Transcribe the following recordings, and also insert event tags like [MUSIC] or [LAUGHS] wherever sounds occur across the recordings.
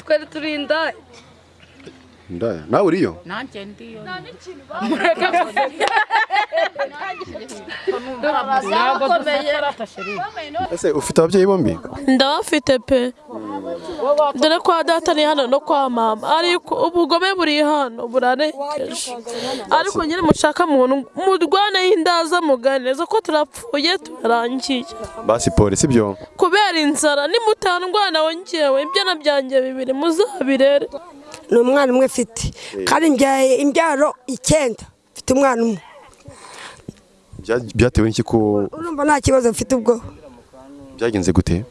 twari turi indaya ndaya. Nawe uriyo nanjye ndiyo. Ese ufite ababyeyi bombi? Ndabafite pe. Dore kwa data ni hano no kwa mama. Ariko ubugome buri hano burarengeje ariko nyine mushaka muntu murwaneho indaza muganiriza ko turapfuye turarangiye. Basi polisi byo kubera inzara nimutandwana wongewe ibyana byanjye bibiri muzabirere. Ni umwana umwe mfite. Kandi mbyaye imbyaro icyenda. Mfite umwana umwe. Bya- byatewe n'iki ko urumva nta kibazo mfite ubwo? Byagenze gute?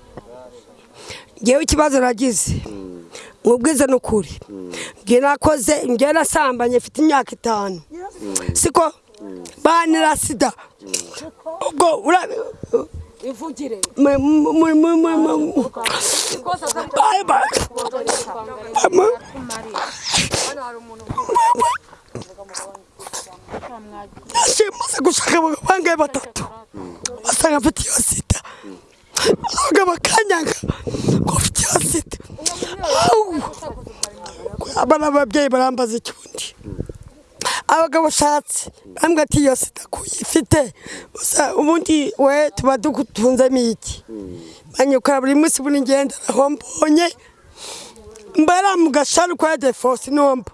Ngewe ikibazo nagize. Nkubwize n'ukuri. Ngewe nakoze ngewe nasambanye mfite imyaka itanu. Siko? Banira sida. Ubwo ivugire Bye, bye. Mama. Nashimaze gushaka abagabo bangahe batatu basanga mfite iyo sida abagabo bakanyanga ko mfite iyo sida abana ababyeyi barambaza ikibundi abagabo ushatse bambwira ati iyo sida kuyifite ubundi we tuba dutunzemo iki banyukura buri munsi buri ngenda aho mbonye mbara mu gasharu kwa defosi nomba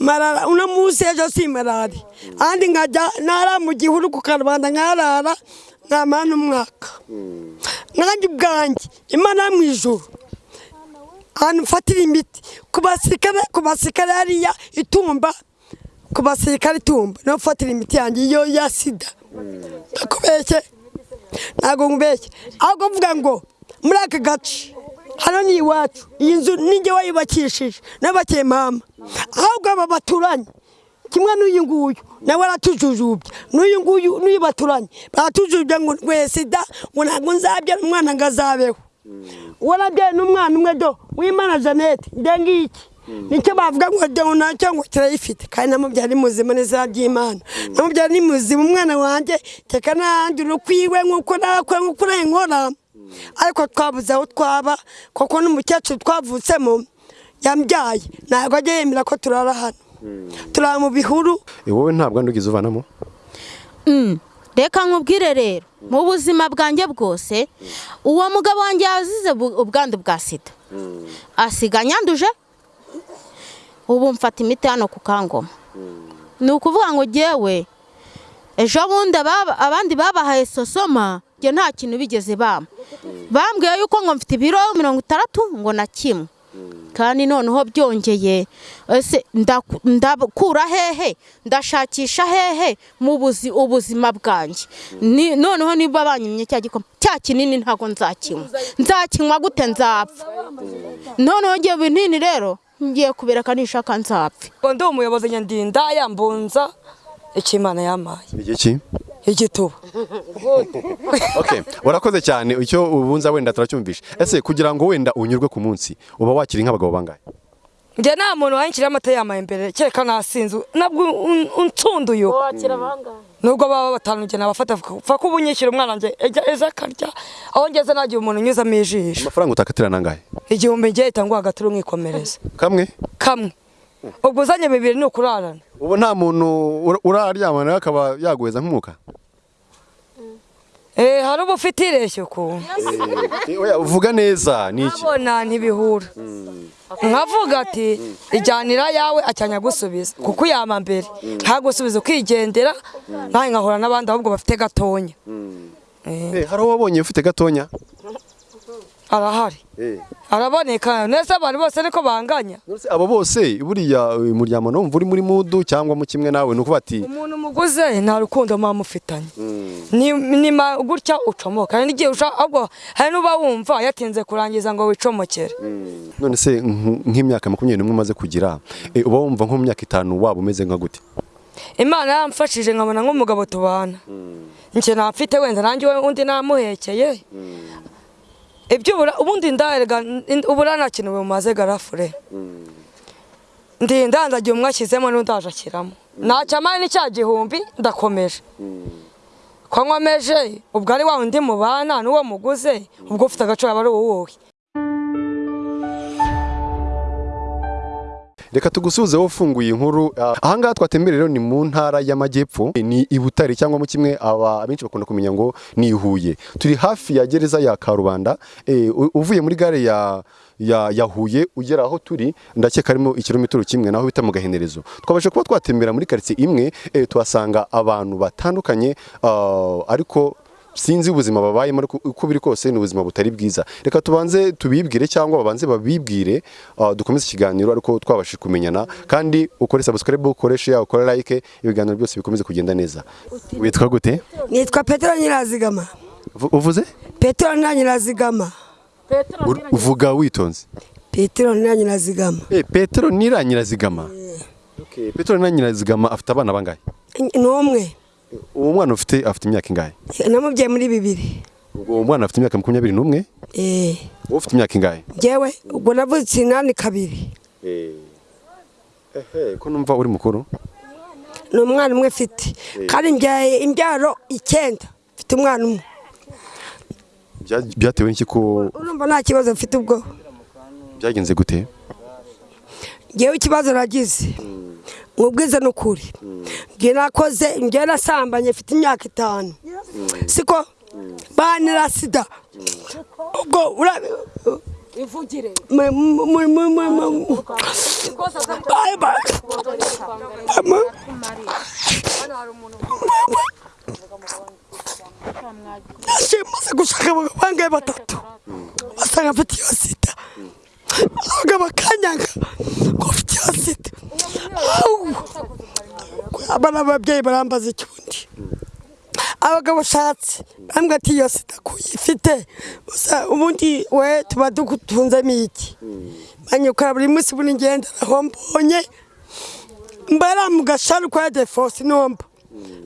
marara uno munsi ejo si marari andi nkajya nara mu gihuru ku karubanda nkarara nkamara n'umwaka nkanjye ubwanjye imana mu ijuru ahantu mfatira imiti ku basirikare hariya itumba ku basirikare itumba. Niho mfatira imiti yanjye iyo ya sida. Ndakubeshye ntabwo nkubeshye ahubwo mvuga ngo muri aka gace hano ni iwacu. Iyi nzu ninjye wayubakishije n'abakiye mama. Ahubwo aba baturanye kimwe n'uyu nguyu nawe aratujujubya. N'uyu nguyu n'uyu baturanye baratujujubya ngo rwe sida ngo ntabwo nzabyara umwana ngo azabeho. Warabyaye n'umwana umwe do w'imana jeannette. Ndengiki ni cyo bavuga ngo dewo na cyo ngo kirayifite. Kandi namubyara ni muzima n'izina ry'imana namubyara ni muzima. Umwana wanjye teka n'ahandi urukwiwe nk'uko nakora nk'uko nkora ariko twabuze aho twaba kuko n'umukecuru twavutsemo yambyaye. Ntabwo ajya yemera ko turara hano. Turara mu bihuru. Eh, wowe ntabwo ndugize uvanamo? Mm. reka nkubwire rero mu buzima bwanjye bwose uwo mugabo wanjye yazize ubwandu bwa sida. Asiga nyanduje ubu mfata imiti hano ku kangoma. Ni ukuvuga ngo jyewe ejo bundi abandi babahaye sosoma njye nta kintu bigeze bampa. Bambwiye yuko ngo mfite ibiro mirongo itandatu ngo na kimwe. Kandi noneho byongeye ese ndaku- ndakura hehe? Ndashakisha hehe mu buzi ubuzima bwanjye? Noneho niba banyimye cya gikoma cya kinini ntabwo nzakinywa. Nzakinywa gute? Nzapfa. Noneho ngiye binini rero ngiye kubireka nishaka nzapfa ngo ndi umuyobozi nyandinda yambunza icyo imana yampaye. Igihe ki igituba. [LAUGHS] Okay urakoze cyane icyo ubunza wenda turacyumvisha ese kugira ngo wenda unyurwe ku munsi uba wakiri nk'abagabo bangahe? Njye nta muntu wayinshyiriye amata yamaye imbere kereka nasinze. Nabwo un- unsunduye nubwo baba batanu njye nabafata pfa ko ubu unyishyura umwana ejya eza akarya. Aho ngeze nagiye umuntu unyuzamo ijisho. Amafaranga utakatira nangahe igihumbi ngiye hita nguha agaturu mwikomereza kamwe? Kamwe. Ubwo uzanye bibiri ni ukurarana. Ubu nta muntu ura- uraryamana akaba yaguheza nk'umwuka Eh, hari uba ufite ireshyo ukuntu Eh, oya, uvuga neza ni iki? Abona ntibihura. Nkavuga ati ijyanira yawe acyanya gusubiza. Kuko uyama mbere. Ntagusubiza ukigendera nawe nkahura n'abandi ahubwo bafite gatonya. Eh, hari uwo wabonye ufite gatonya? Arahari. Araboneka neza abantu bose niko banganya. Abo bose buriya uyu muryango numva uri muri mudu cyangwa mu kimwe nawe ni ukuba ati umuntu muguze nta rukundo muba mufitanye ni ni ma- gutya ucomoka. Hari n'igihe ahubwo hari n'uba wumva yatinze kurangiza ngo wicomokere. None se nk- nk'imyaka makumyabiri n'umwe umaze kugira eh, uba wumva nko mu myaka itanu waba umeze nka gute? Imana yamfashije nkabona nk'umugabo tubana. Njye nafite wenda nanjye undi namuhekeye. Ibyo ubura ubundi ndarega ubura nta kintu bimumaze garafure ndi ndandagiye umwe ashyizemo n'undi ashyiramo. Ntacyamani ni cya gihumbi ndakomeje. Ko nkomeje ubwo ari wa undi mubana n'uwo muguze ubwo ufite agaciro aba ari uwuhe reka tugusubize wowe ufunguye inkuru. Ah, ahangaha twatembereye rero ni mu ntara y'amajyepfo. Ni i Butare cyangwa mu kimwe abenshi bakunda kumenya ngo ni i Huye. Turi hafi ya gereza ya Karubanda. Eh, uvuye muri gare ya ya, Huye ugera aho turi ndakeka harimo ikirometero kimwe naho bita mu gahenerezo twabasha kuba twatembera muri quartier imwe eh, tuhasanga abantu batandukanye ah, ariko sinzi ubuzima babayemo ariko uko biri kose ni ubuzima butari bwiza. Reka tubanze tubibwire cyangwa babanze babibwire uh, dukomeze ikiganiro ariko twabashije kumenyana kandi ukore subscribe ukore share ukore like ibiganiro byose bikomeze kugenda neza. Witwa gute? Nitwa petero nyirazigama. Uvu- uvuze? Petero nyirazigama. Uvuga witonze. Petero nyirazigama. Eh Petero Niranyirazigama okay Petero Niranyirazigama afite abana bangahe? Ni umwe. Uwo mwana ufite afite imyaka ingahe? [LAUGHS] Namubyaye muri bibiri. Uwo mwana afite imyaka makumyabiri n'umwe? Eh. Wowe ufite imyaka ingahe? Njyewe ubwo navutse inani kabiri. Ehe ko numva uri mukuru? Ni umwana umwe mfite. Kandi mbyaye imbyaro icyenda. Mfite umwana umwe. Bya- byatewe n'iki ko urumva nta kibazo mfite ubwo? Byagenze gute? Ngewe ikibazo nagize. Mubwize ni ukuri nge nakoze nge nasambanye mfite imyaka itanu siko banira sida ubwo ura- ivugire mu- mu- mu- mu- mu- mu- Bye, bye. Mu- Nashimaze gushaka abagabo bangahe batatu basanga mfite iyo sida abagabo bakanyanga ngo mfite iyo sida Au! Abana ababyeyi barambaza icyundi abagabo ushatse bambwira ati iyo sida kuyifite ubundi we tuba dutunzemo iki banyukora buri munsi buri ngenda aho mbonye. Mbara mu gasharu kwa defosi nomba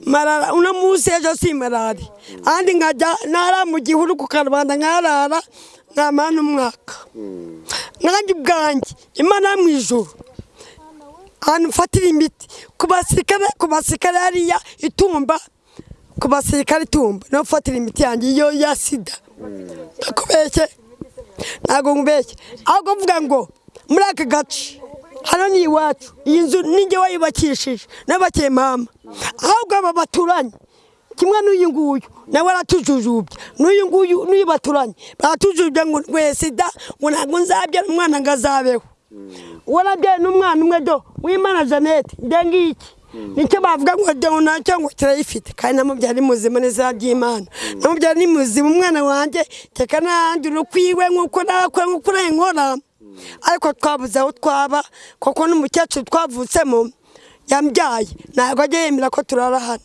marara uno munsi ejo si marari. Andi nkajya nara mu gihuru ku karubanda nkarara nkamana umwaka. Nkanjye ubwanjye imana mu ijuru. Ahantu mfatira imiti ku basirikare ku basirikare hariya itumba ku basirikare itumba. Niho mfatira imiti yanjye iyo ya sida. Ndakubeshye ntabwo nkubeshye ahubwo mvuga ngo muri aka gace hano ni iwacu. Iyi nzu ninjye wayubakishije n'abakiye mama. Ahubwo aba baturanye kimwe n'uyu nguyu nawe aratujujubya. N'uyu nguyu n'uyu baturanye baratujujubya ngo sida ngo ntabwo nzabyara umwana ngo azabeho. Warabyaye n'umwana umwe do w'imana jeannette ndengiki ni cyo bavuga ngo do na cyo ngo kirayifite kandi namubyara ni muzima n'izina ry'imana namubyara ni muzima umwana wanjye teka n'ahandi urukwiwe nk'uko nakora nk'uko nkora. Ariko twabuze aho twaba kuko n'umukecuru twavutsemo yambyaye. Ntabwo ajya yemera ko turara hano.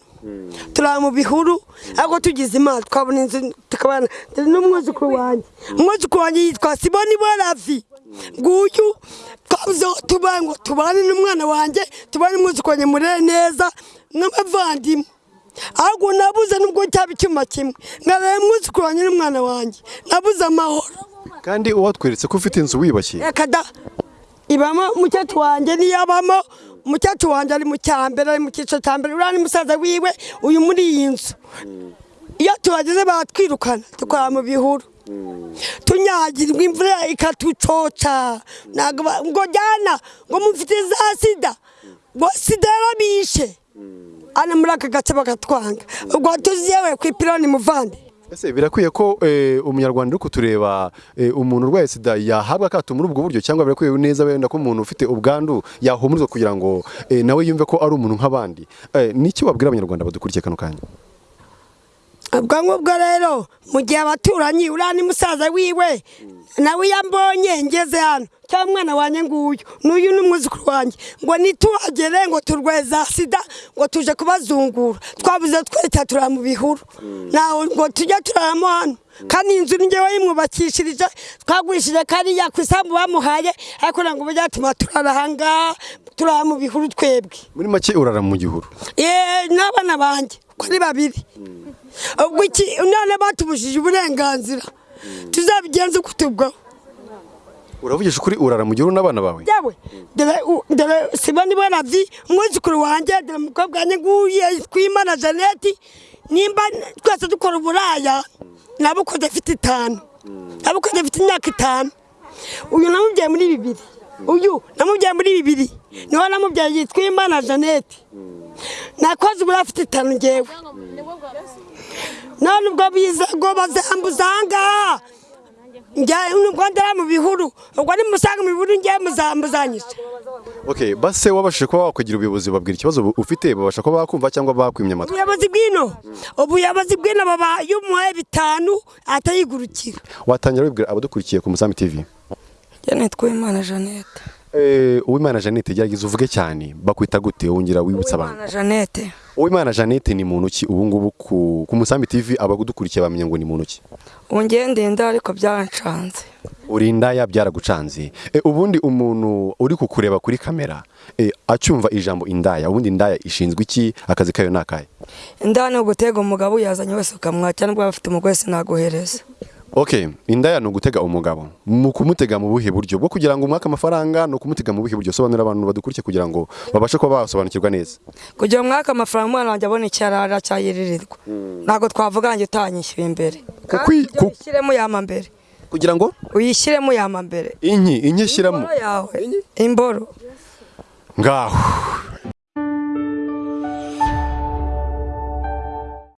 Turara mu bihuru ariko tugize imana twabona inzu tukabana n'umwuzukuru wanjye. Umwuzukuru wanjye yitwa siboni boravi nguyu twabuze aho tuba ngo tubane n'umwana wanjye tubane umwuzukuru wanjye murere neza nk'abavandimwe. Ahubwo nabuze nubwo cyaba icyuma kimwe. Ngarara umwuzukuru wanjye n'umwana wanjye. Nabuze amahoro. Kandi uwatweretse ko ufite inzu wiyubashye reka da. Ibamo umukecuru wanjye niyo abamo umukecuru wanjye ari mu cyambere ari mu cyiciro cya mbere. Uriya ni musaza wiwe uyu muri iyi nzu. Iyo tuhageze baratwirukana dukora mu bihuru. Tunyagirwa imvura ikatucoca ngo jyana ngo mufite za sida. Ngo sida yarabishe. Hano muri aka gace bakatwanga ubwo tuziyewe ku ipironi muvande ese birakwiye ko eh, umunyarwanda uri kutureba eh, umuntu urwaye sida yahabwa akato muri ubwo buryo cyangwa birakwiye neza wenda ko umuntu ufite ubwandu yahumurizwa kugira ngo eh, nawe yumve ko ari umuntu nk'abandi? Niki wabwira abanyarwanda badukurikiye kano kanya? Ubwo ngubwo rero mu gihe abaturanyi uriya ni musaza wiwe nawe iyo ambonye ngeze hano. Cyangwa umwana wanjye nguyu n'uyu ni umwuzukuru wanjye. Ngo nituhagere ngo turwaye za sida ngo tuje kubazungura. Twabuze twese turara mu bihuru. Nawe ngo tujye turaramo hano. Kandi iyi nzu ni njyewe yimwubakishirije twagurishije kariya ku isambu bamuhaye ariko ntabwo byatuma turara ahangaha turara mu bihuru twebwe. Muri make urara mu gihuru? Yeee n'abana banjye uko ari babiri. Ubwo iki none batubujije uburenganzira. Tuzabigenze kutubwaho uravugisha ukuri urara mu gihuru n'abana bawe? Yewe dore dore siboni boravi umwuzukuru wanjye dore umukobwa wanjye nguye twimana jeannette nimba twese dukora uburaya nabukoze afite itanu. Nabukoze afite imyaka itanu. Uyu namubyaye muri bibiri. Uyu namubyaye muri bibiri. Niho namubyaye yitwa imana nakoze ubu afite itanu ngewe none ubwo biza ngo bazambuza ahangaha njya nubwo ndara mu bihuru ubwo nimusanga mu bihuru ngewe muzambuzanyije. Okay base wabashije kuba wakwigira ubuyobozi babwira ikibazo ufite babasha kuba bakumva cyangwa bakwimya amatwi? Ubuyobozi bw'ino ubuyobozi bw'ino baba iyo umuhaye bitanu atayigurukira. Watangira wibwira abadukurikiye ku musambi tv nitwa imana jeannette. Uwimana jeannette gerageza uvuge cyane bakwita gute? Wongera wibutsa abantu. Uwimana jeannette. Ni muntu ki? Ubu ngubu ku, musambi tv abadukurikiye bamenya ngo ni muntu ki? Ubu ngewe ndenda ariko byanshanze uri indaya byaragucanze. E, ubundi umuntu uri kukureba kuri kamera e, acyumva ijambo indaya ubundi indaya ishinzwe iki? Akazi kayo ni akahe? Inda ni ugutega umugabo uyazanye wese ukamwakira nubwo afite umugore sinaguhereza. Okay indaya ni ugutega umugabo. Mu kumutega mu buhe buryo? Bwo kugira ngo umwake amafaranga ni ukumutega mu buhe buryo? Sobanurira abantu badukurikiye kugira ngo babashe kuba basobanukirwa neza. Kugira ngo mwaka amafaranga umwana wanjye abone icyo arara cyayiririrwa. Ntabwo twavuga ngo utanyishyuye imbere. Ku- uyishyiremo yama mbere. Kugira ngo? Uyishyiremo yama mbere. Inki inki shyiramo imboro yawe. Imboro. Ngaho.